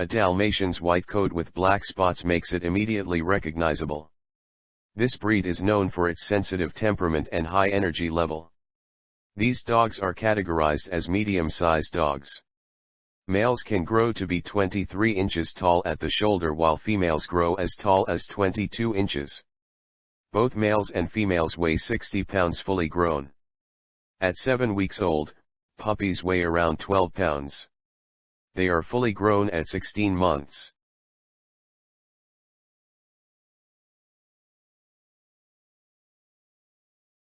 A Dalmatian's white coat with black spots makes it immediately recognizable. This breed is known for its sensitive temperament and high energy level. These dogs are categorized as medium-sized dogs. Males can grow to be 23 inches tall at the shoulder while females grow as tall as 22 inches. Both males and females weigh 60 pounds fully grown. At 7 weeks old, puppies weigh around 12 pounds. They are fully grown at 16 months.